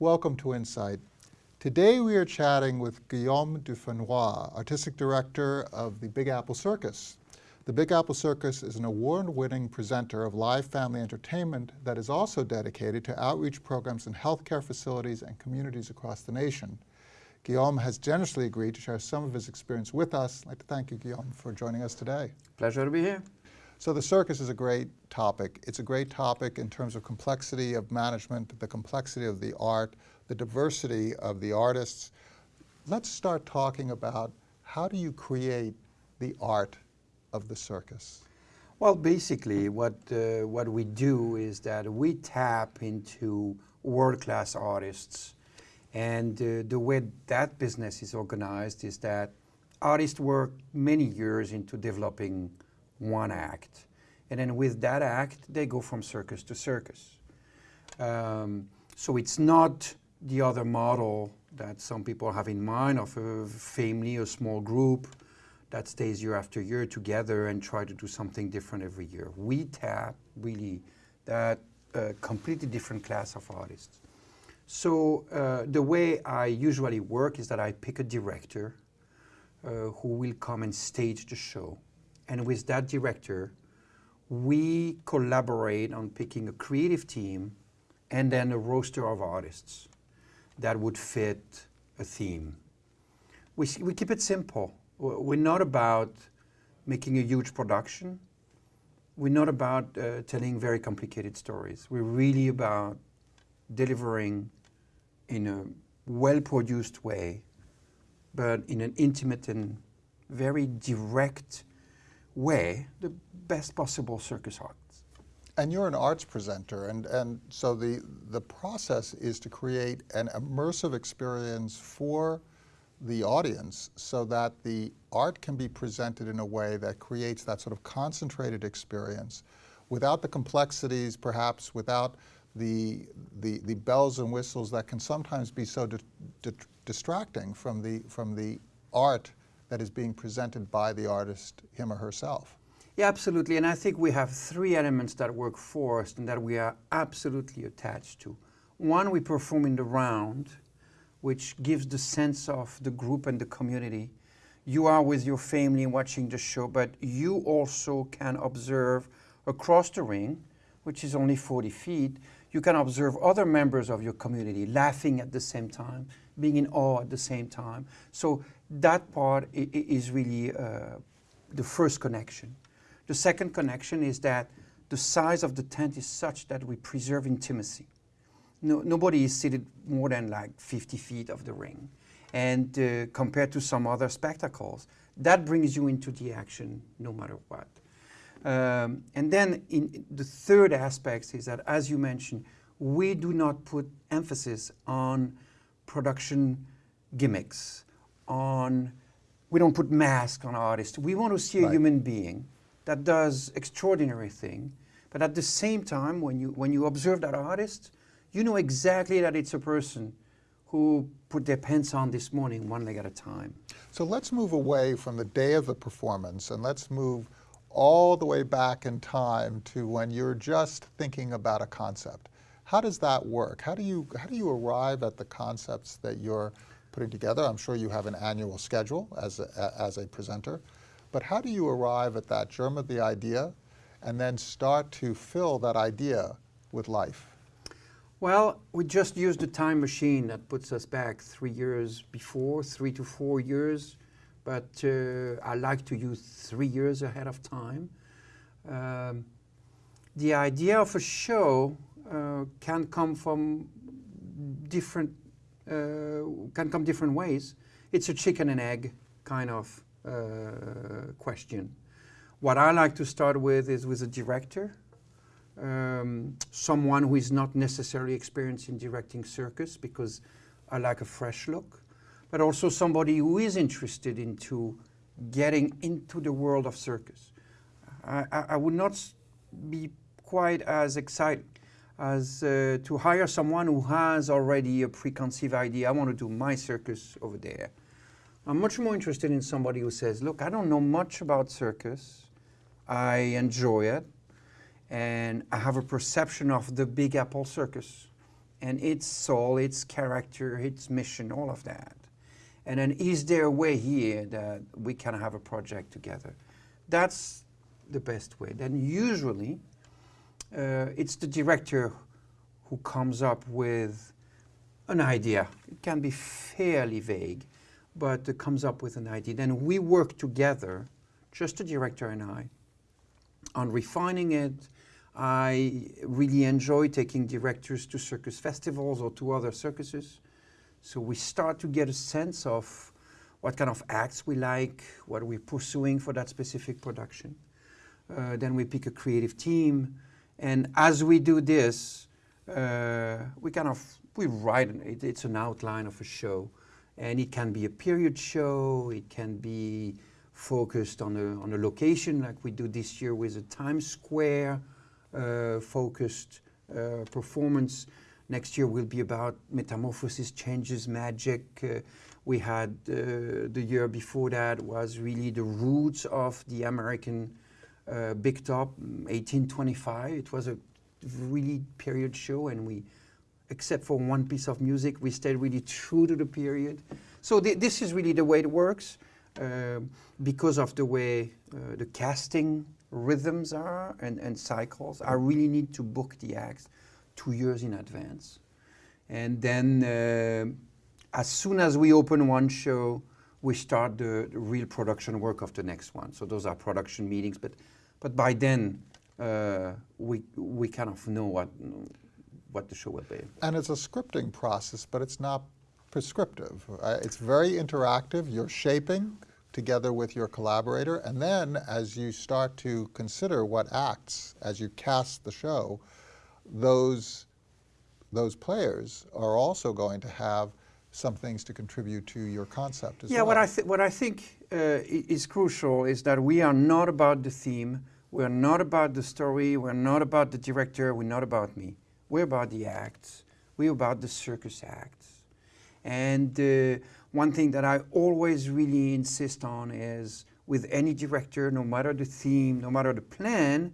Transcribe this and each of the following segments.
Welcome to Insight. Today we are chatting with Guillaume Dufresnoy, Artistic Director of the Big Apple Circus. The Big Apple Circus is an award-winning presenter of live family entertainment that is also dedicated to outreach programs in healthcare facilities and communities across the nation. Guillaume has generously agreed to share some of his experience with us. I'd like to thank you, Guillaume, for joining us today. Pleasure to be here. So the circus is a great topic. It's a great topic in terms of complexity of management, the complexity of the art, the diversity of the artists. Let's start talking about how do you create the art of the circus? Well, basically, what, uh, what we do is that we tap into world-class artists and uh, the way that business is organized is that artists work many years into developing one act. And then with that act, they go from circus to circus. Um, so it's not the other model that some people have in mind of a family, a small group that stays year after year together and try to do something different every year. We tap really that uh, completely different class of artists. So uh, the way I usually work is that I pick a director uh, who will come and stage the show. And with that director, we collaborate on picking a creative team and then a roster of artists that would fit a theme. We, we keep it simple. We're not about making a huge production. We're not about uh, telling very complicated stories. We're really about delivering in a well-produced way, but in an intimate and very direct way, the best possible circus arts. And you're an arts presenter, and, and so the, the process is to create an immersive experience for the audience so that the art can be presented in a way that creates that sort of concentrated experience without the complexities, perhaps without the, the, the bells and whistles that can sometimes be so di di distracting from the, from the art that is being presented by the artist, him or herself. Yeah, absolutely. And I think we have three elements that work for us and that we are absolutely attached to. One, we perform in the round, which gives the sense of the group and the community. You are with your family watching the show, but you also can observe across the ring, which is only 40 feet, you can observe other members of your community laughing at the same time, being in awe at the same time. So that part is really uh, the first connection. The second connection is that the size of the tent is such that we preserve intimacy. No, nobody is seated more than like 50 feet of the ring. And uh, compared to some other spectacles, that brings you into the action no matter what. Um, and then in the third aspect is that, as you mentioned, we do not put emphasis on production gimmicks, on, we don't put masks on artists. We want to see right. a human being that does extraordinary thing, but at the same time, when you, when you observe that artist, you know exactly that it's a person who put their pants on this morning one leg at a time. So let's move away from the day of the performance and let's move all the way back in time to when you're just thinking about a concept. How does that work? How do you, how do you arrive at the concepts that you're putting together? I'm sure you have an annual schedule as a, as a presenter, but how do you arrive at that germ of the idea and then start to fill that idea with life? Well, we just used a time machine that puts us back three years before, three to four years but uh, I like to use three years ahead of time. Um, the idea of a show can come from different, uh, can come different ways. It's a chicken and egg kind of uh, question. What I like to start with is with a director, um, someone who is not necessarily experienced in directing circus because I like a fresh look but also somebody who is interested into getting into the world of circus. I, I would not be quite as excited as uh, to hire someone who has already a preconceived idea, I want to do my circus over there. I'm much more interested in somebody who says, look, I don't know much about circus, I enjoy it, and I have a perception of the Big Apple Circus, and its soul, its character, its mission, all of that. And then is there a way here that we can have a project together? That's the best way. Then usually uh, it's the director who comes up with an idea. It can be fairly vague, but it comes up with an idea. Then we work together, just the director and I, on refining it. I really enjoy taking directors to circus festivals or to other circuses. So we start to get a sense of what kind of acts we like, what we're pursuing for that specific production. Uh, then we pick a creative team, and as we do this, uh, we kind of we write it, it's an outline of a show, and it can be a period show, it can be focused on a on a location like we do this year with a Times Square uh, focused uh, performance. Next year will be about metamorphosis, changes, magic. Uh, we had uh, the year before that was really the roots of the American uh, Big Top, 1825. It was a really period show, and we, except for one piece of music, we stayed really true to the period. So th this is really the way it works, uh, because of the way uh, the casting rhythms are and, and cycles. I really need to book the acts two years in advance. And then uh, as soon as we open one show, we start the, the, real production work of the next one. So those are production meetings, but, but by then uh, we, we kind of know what, what the show will be. And it's a scripting process, but it's not prescriptive. Uh, it's very interactive. You're shaping together with your collaborator, and then as you start to consider what acts, as you cast the show, those, those players are also going to have some things to contribute to your concept as yeah, well. what I, what I think uh, is crucial is that we are not about the theme, we're not about the story, we're not about the director, we're not about me. We're about the acts, we're about the circus acts. And uh, one thing that I always really insist on is with any director, no matter the theme, no matter the plan,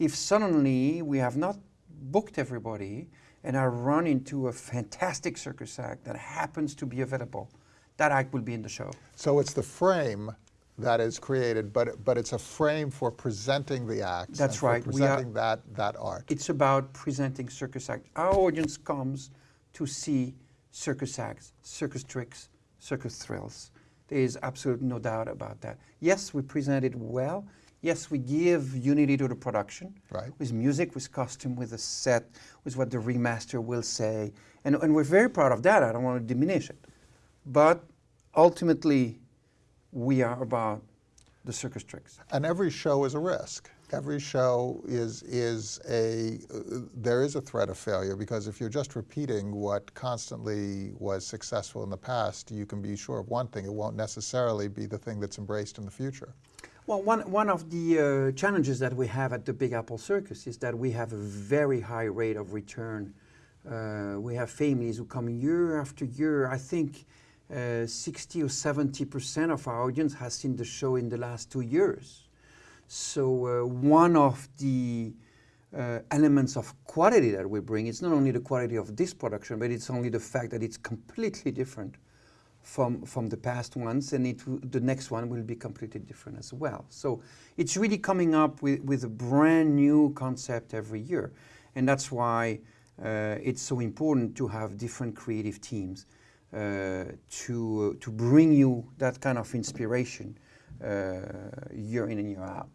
if suddenly we have not booked everybody and I run into a fantastic circus act that happens to be available, that act will be in the show. So it's the frame that is created, but but it's a frame for presenting the act. That's right. presenting are, that that art. It's about presenting circus acts. Our audience comes to see circus acts, circus tricks, circus thrills. There is absolutely no doubt about that. Yes, we present it well. Yes, we give unity to the production right. with music, with costume, with a set, with what the ringmaster will say. And, and we're very proud of that. I don't want to diminish it. But ultimately, we are about the circus tricks. And every show is a risk. Every show is, is a, uh, there is a threat of failure because if you're just repeating what constantly was successful in the past, you can be sure of one thing, it won't necessarily be the thing that's embraced in the future. Well, one, one of the uh, challenges that we have at the Big Apple Circus is that we have a very high rate of return. Uh, we have families who come year after year. I think uh, 60 or 70 percent of our audience has seen the show in the last two years. So uh, one of the uh, elements of quality that we bring, it's not only the quality of this production, but it's only the fact that it's completely different from, from the past ones, and it, the next one will be completely different as well. So it's really coming up with, with a brand new concept every year. And that's why uh, it's so important to have different creative teams uh, to, to bring you that kind of inspiration uh, year in and year out.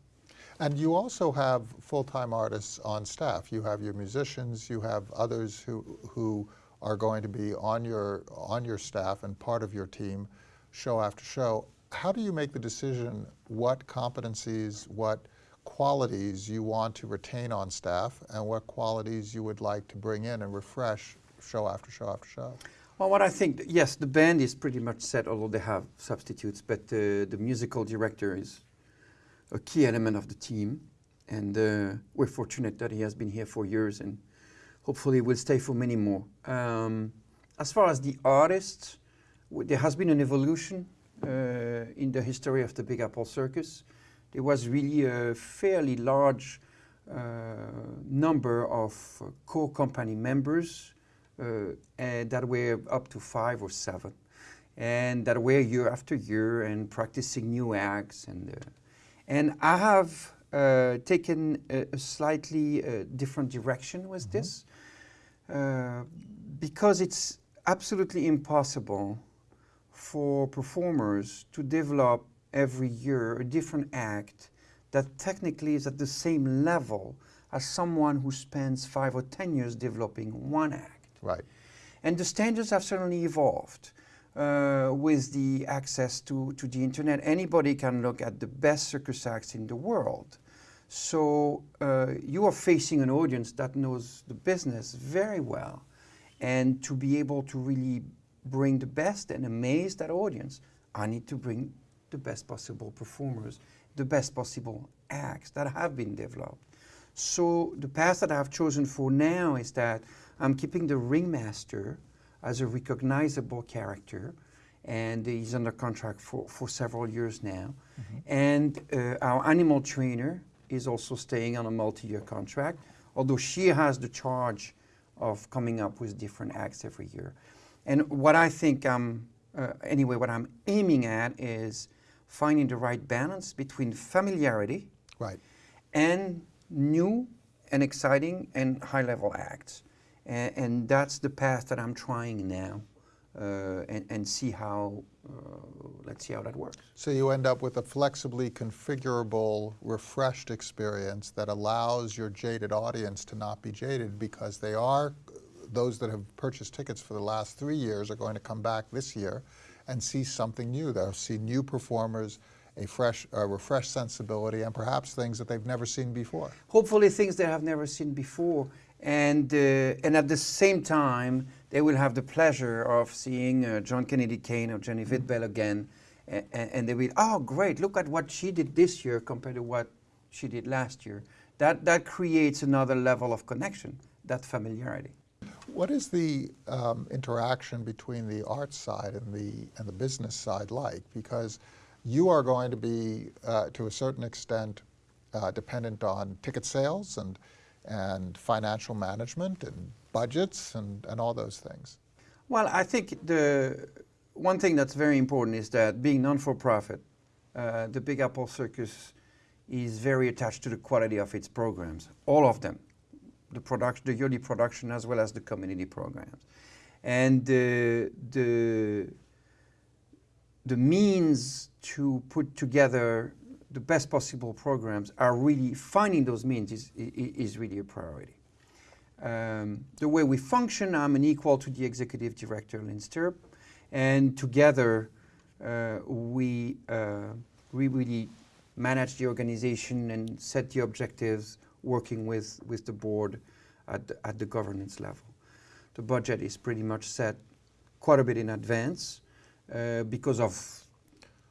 And you also have full-time artists on staff. You have your musicians, you have others who, who are going to be on your, on your staff and part of your team show after show. How do you make the decision what competencies, what qualities you want to retain on staff and what qualities you would like to bring in and refresh show after show after show? Well, what I think, yes, the band is pretty much set, although they have substitutes, but uh, the musical director is a key element of the team. And uh, we're fortunate that he has been here for years and hopefully will stay for many more. Um, as far as the artists, there has been an evolution uh, in the history of the Big Apple Circus. There was really a fairly large uh, number of uh, core company members uh, and that were up to five or seven, and that were year after year and practicing new acts. And, uh, and I have uh, taken a, a slightly uh, different direction with this uh, because it's absolutely impossible for performers to develop every year a different act that technically is at the same level as someone who spends five or ten years developing one act. Right. And the standards have certainly evolved uh, with the access to, to the internet. Anybody can look at the best circus acts in the world. So uh, you are facing an audience that knows the business very well. And to be able to really bring the best and amaze that audience, I need to bring the best possible performers, the best possible acts that have been developed. So the path that I've chosen for now is that I'm keeping the ringmaster as a recognizable character, and he's under contract for, for several years now. Mm-hmm. And uh, our animal trainer is also staying on a multi-year contract, although she has the charge of coming up with different acts every year. And what I think I'm, uh, anyway, what I'm aiming at is finding the right balance between familiarity right. and new and exciting and high-level acts. And, and, that's the path that I'm trying now uh, and, and, see how, uh, let's see how that works. So you end up with a flexibly configurable, refreshed experience that allows your jaded audience to not be jaded because they are, those that have purchased tickets for the last three years are going to come back this year and see something new. They'll see new performers, a fresh, a refreshed sensibility, and perhaps things that they've never seen before. Hopefully things they have never seen before. And, uh, and at the same time, they will have the pleasure of seeing uh, John Kennedy Kane or Jenny mm-hmm. Again. And, and they will, oh, great, look at what she did this year compared to what she did last year. That, that creates another level of connection, that familiarity. What is the um, interaction between the art side and the, and the business side like? Because you are going to be, uh, to a certain extent, uh, dependent on ticket sales and, and financial management and budgets and, and all those things. Well, I think the one thing that's very important is that being non-for-profit, uh, the Big Apple Circus is very attached to the quality of its programs, all of them, the production, the yearly production as well as the community programs. And uh, the the means to put together the best possible programs are really, finding those means is, is really a priority. Um, the way we function, I'm an equal to the executive director, Lynn Stirrup, and together uh, we, uh, we really manage the organization and set the objectives working with, with the board at the, at the governance level. The budget is pretty much set quite a bit in advance. Uh, because of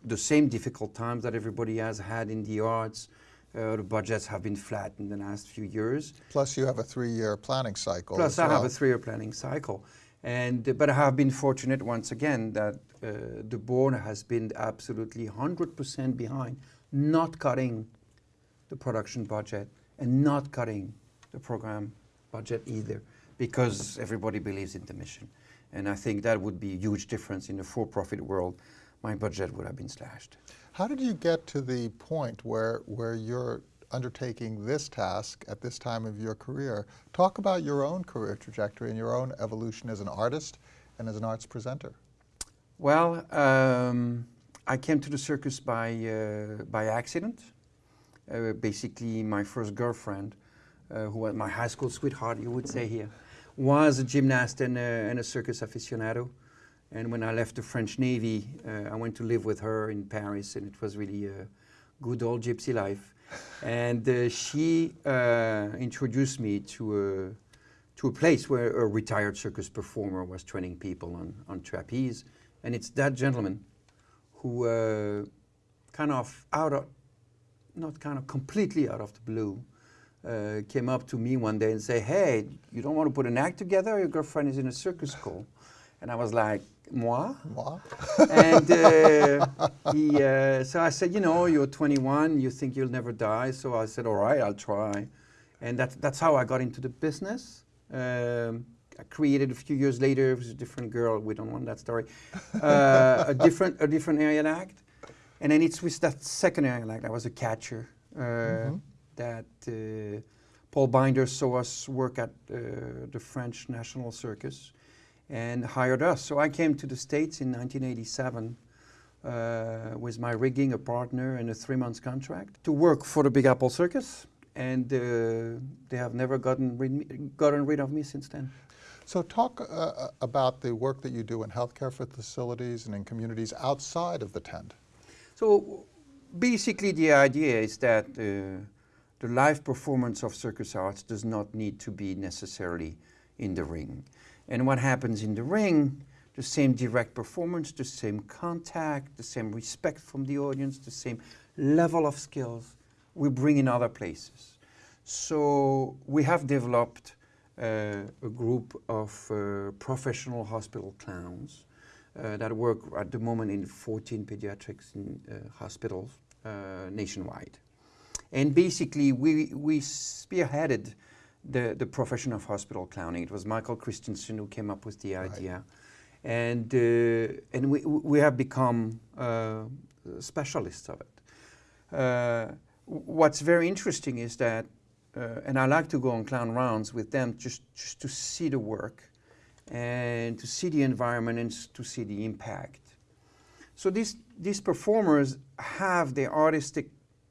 the same difficult times that everybody has had in the arts. Uh, the budgets have been flat in the last few years. Plus you have a three-year planning cycle Plus I well. have a three-year planning cycle. And, uh, but I have been fortunate once again that uh, the board has been absolutely 100% behind, not cutting the production budget and not cutting the program budget either, because everybody believes in the mission. And I think that would be a huge difference in the for-profit world. My budget would have been slashed. How did you get to the point where, where you're undertaking this task at this time of your career? Talk about your own career trajectory and your own evolution as an artist and as an arts presenter. Well, um, I came to the circus by, uh, by accident. Uh, basically, my first girlfriend, uh, who was my high school sweetheart, you would say here, was a gymnast and a, and a circus aficionado. And when I left the French Navy, uh, I went to live with her in Paris, and it was really a good old gypsy life. and uh, she uh, introduced me to a, to a place where a retired circus performer was training people on, on trapeze. And it's that gentleman who uh, kind of out of, not kind of completely out of the blue, uh, came up to me one day and say, hey, you don't want to put an act together? Your girlfriend is in a circus school. And I was like, moi? Moi? and uh, he, uh, so I said, you know, you're 21, you think you'll never die. So I said, all right, I'll try. And that, that's how I got into the business. Um, I created a few years later. It was a different girl. We don't want that story. Uh, a different a different aerial act, and then it's with that second aerial act. I was a catcher. Uh, That uh, Paul Binder saw us work at uh, the French National Circus, and hired us. So I came to the States in 1987 uh, with my rigging, a partner, and a three months contract to work for the Big Apple Circus. And uh, they have never gotten rid, gotten rid of me since then. So talk uh, about the work that you do in healthcare facilities and in communities outside of the tent. So basically the idea is that uh, the live performance of circus arts does not need to be necessarily in the ring. And what happens in the ring, the same direct performance, the same contact, the same respect from the audience, the same level of skills, we bring in other places. So we have developed uh, a group of uh, professional hospital clowns uh, that work at the moment in 14 pediatrics in, uh, hospitals uh, nationwide. And basically, we, we spearheaded the, the profession of hospital clowning. It was Michael Christensen who came up with the idea. And, uh, and we, we have become uh, specialists of it. Uh, what's very interesting is that, uh, and I like to go on clown rounds with them just, just to see the work and to see the environment and to see the impact. So these, these performers have their artistic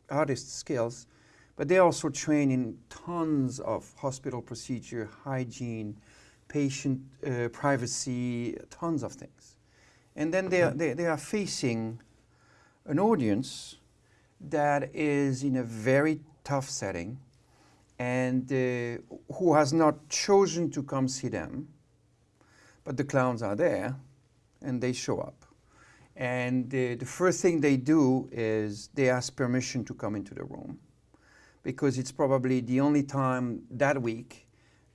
artist skills, but they also train in tons of hospital procedure, hygiene, patient uh, privacy, tons of things. And then they are, they, they are facing an audience that is in a very tough setting and uh, who has not chosen to come see them, but the clowns are there and they show up. And the, the first thing they do is they ask permission to come into the room because it's probably the only time that week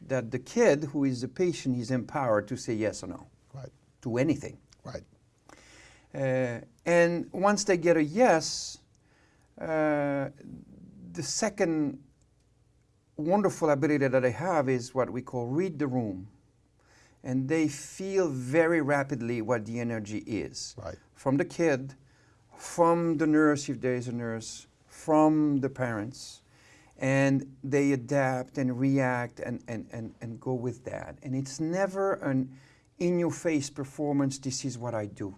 that the kid who is the patient is empowered to say yes or no Right, to anything. right. Uh, and once they get a yes, uh, the second wonderful ability that they have is what we call read the room. And they feel very rapidly what the energy is Right. from the kid, from the nurse, if there is a nurse, from the parents. And they adapt and react and, and, and, and go with that. And it's never an in your face performance, this is what I do.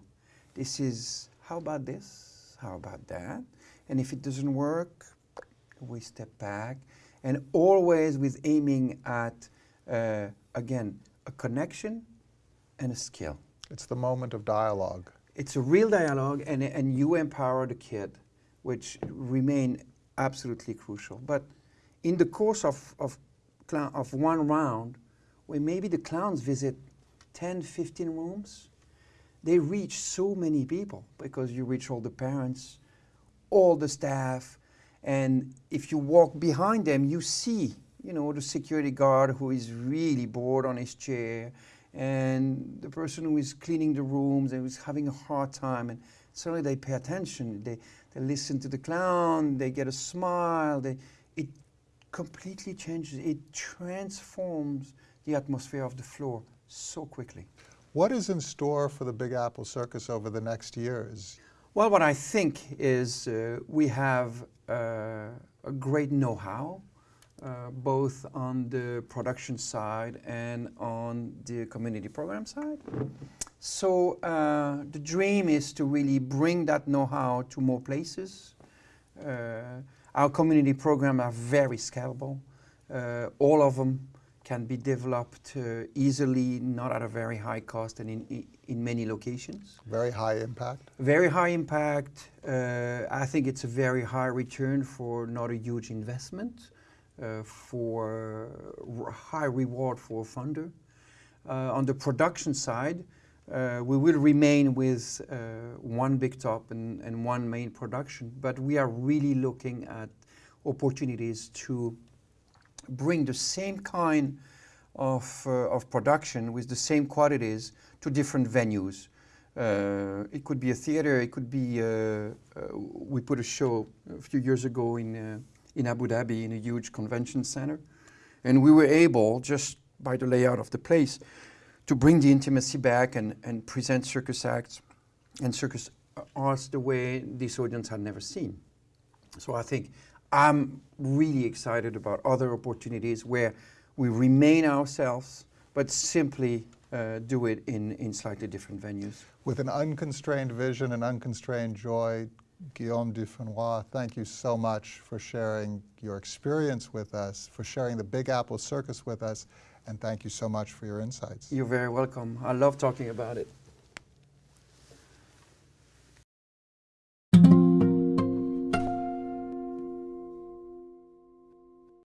This is, how about this? How about that? And if it doesn't work, we step back. And always with aiming at, uh, again, a connection and a skill. It's the moment of dialogue. It's a real dialogue, and, and you empower the kid, which remain absolutely crucial. But in the course of, of, of one round, where maybe the clowns visit 10, 15 rooms, they reach so many people because you reach all the parents, all the staff, and if you walk behind them, you see, you know, the security guard who is really bored on his chair, and the person who is cleaning the rooms and who's having a hard time, and suddenly they pay attention. They, they listen to the clown, they get a smile. They, it completely changes. It transforms the atmosphere of the floor so quickly. What is in store for the Big Apple Circus over the next years? Well, what I think is uh, we have uh, a great know-how, uh, both on the production side and on the community program side. So uh, the dream is to really bring that know-how to more places. Uh, our community programs are very scalable. Uh, all of them can be developed uh, easily, not at a very high cost and in, in many locations. Very high impact? Very high impact. Uh, I think it's a very high return for not a huge investment, uh, for high reward for a funder. Uh, on the production side, uh, we will remain with uh, one big top and, and one main production, but we are really looking at opportunities to bring the same kind of, uh, of production with the same qualities to different venues. Uh, it could be a theater, it could be, uh, uh, we put a show a few years ago in, in Abu Dhabi in a huge convention center. And we were able, just by the layout of the place, to bring the intimacy back and, and present circus acts and circus arts the way this audience had never seen. So I think I'm really excited about other opportunities where we remain ourselves, but simply uh, do it in, in slightly different venues. With an unconstrained vision and unconstrained joy, Guillaume Dufresnoy, thank you so much for sharing your experience with us, for sharing the Big Apple Circus with us, and thank you so much for your insights. You're very welcome. I love talking about it.